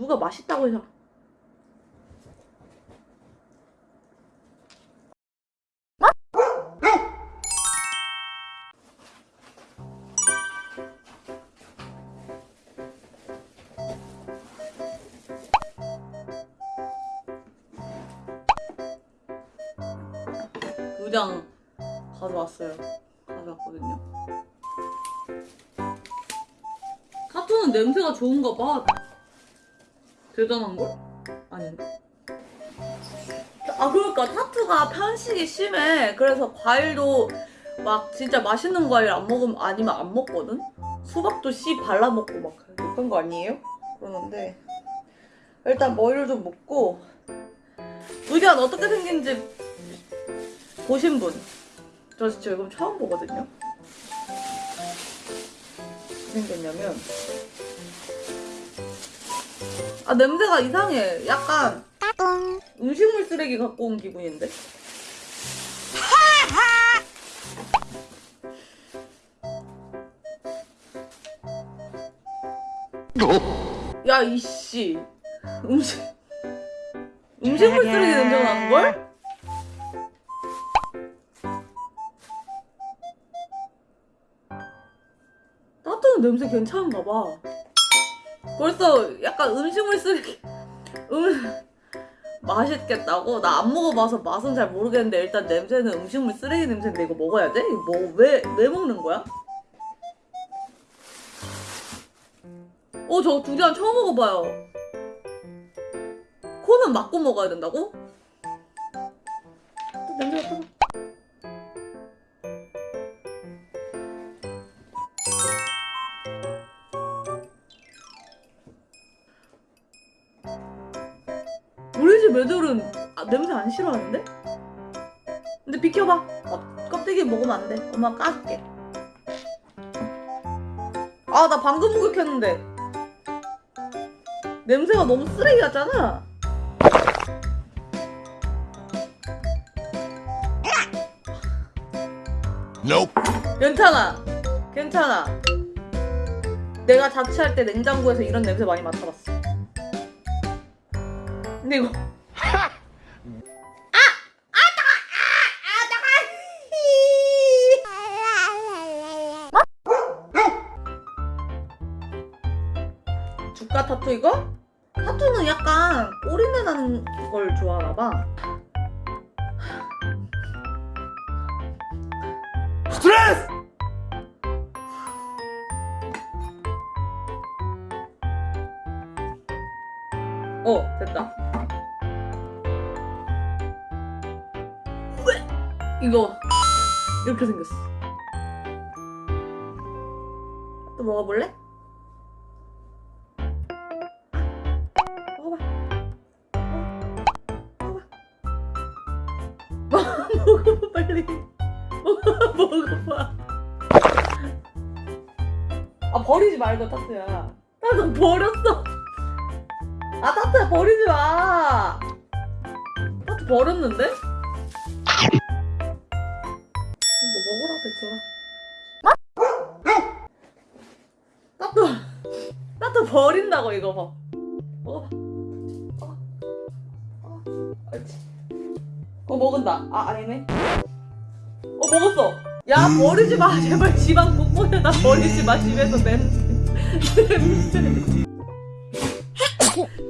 누가 맛있다고 해서 의장 가져왔어요. 가져왔거든요. 타투는 냄새가 좋은가 봐. 대단한 걸? 아닌가? 아 그러니까 타투가 편식이 심해. 그래서 과일도 막 진짜 맛있는 과일 안 먹으면 아니면 안 먹거든. 수박도 씨 발라 먹고 막 그런 거 아니에요? 그러는데 일단 머리를 좀 묶고 의견 어떻게 생긴지 보신 분. 저 지금 처음 보거든요. 생겼냐면 아 냄새가 이상해. 약간 음식물 쓰레기 갖고 온 기분인데. 야 이씨 음식 음식물 쓰레기 냄새가 나는 걸? 따뜻한 냄새 괜찮은가 봐. 벌써 약간 음식물 쓰레기 음 맛있겠다고? 나 안 먹어봐서 맛은 잘 모르겠는데 일단 냄새는 음식물 쓰레기 냄새인데 이거 먹어야 돼? 이거 뭐 왜 왜 먹는 거야? 어 저 두리안 처음 먹어봐요. 코는 막고 먹어야 된다고? 또 냄새 맡아 애들은 아, 냄새 안 싫어하는데? 근데 비켜봐. 어, 껍데기 먹으면 안 돼. 엄마 까줄게. 아, 나 방금 목욕했는데. 냄새가 너무 쓰레기 같잖아. Nope. 괜찮아. 괜찮아. 내가 자취할 때 냉장고에서 이런 냄새 많이 맡아봤어. 근데 이거 주가 타투 이거? 타투는 약간 꼬리내 나는 걸 좋아하나 봐. 스트레스! 어, 됐다. 왜? 이거 이렇게 생겼어. 또 먹어볼래? 먹어봐. 먹어봐 빨리. 먹어 먹어봐. 아 버리지 말고 타투야. 타투 버렸어. 아 타투야 버리지 마. 타투 버렸는데? 뭐 먹으라 백설아. 타투 타투 버린다고 이거 봐. 먹어봐. 어. 어. 옳지. 어 먹은다. 아 아니네. 어 먹었어. 야 버리지 마 제발 집안 곳곳에다 버리지 마 집에서 냄새.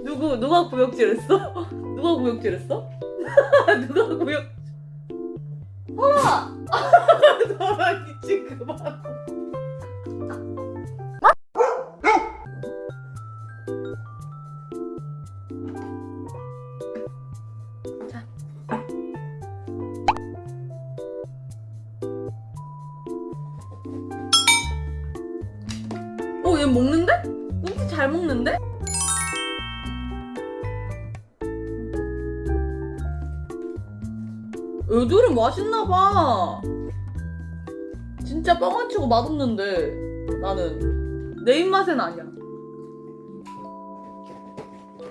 누구 누가 구역질했어? 누가 구역질했어? 누가 구역? 설아! 설아 미친 그만. 자. 얘 먹는데? 꽁치 잘 먹는데? 애들은 맛있나봐. 진짜 뻥안 치고 맛없는데 나는 내 입맛엔 아니야.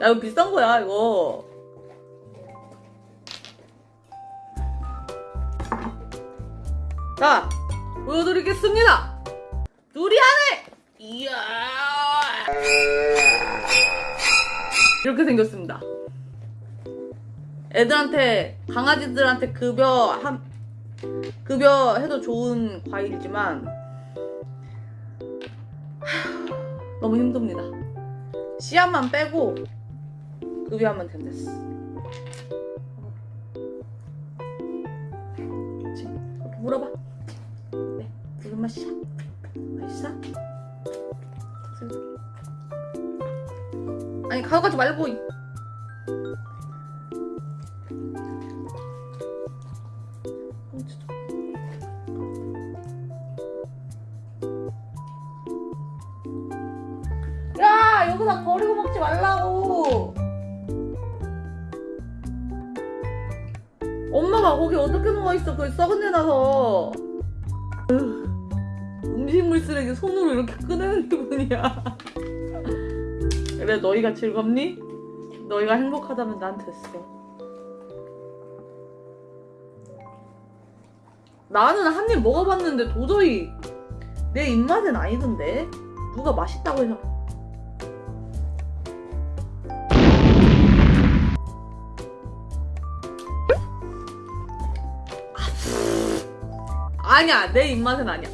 야 이거 비싼 거야 이거. 자 보여드리겠습니다. 두리안을 이야. 이렇게 생겼습니다. 애들한테 강아지들한테 급여 한 급여 해도 좋은 과일이지만 하, 너무 힘듭니다. 씨앗만 빼고 급여하면 된댔어. 물어봐. 네, 무슨 맛이야? 맛있어? 아니 가져가지 말고. 야 여기다 버리고 먹지 말라고. 엄마가 거기 어떻게 누워있어. 그 썩은 데 나서. 으, 음식물 쓰레기 손으로 이렇게 꺼내는 기분이야 그래 너희가 즐겁니? 너희가 행복하다면 난 됐어. 나는 한 입 먹어봤는데 도저히 내 입맛엔 아니던데. 누가 맛있다고 해서. 아니야 내 입맛은 아니야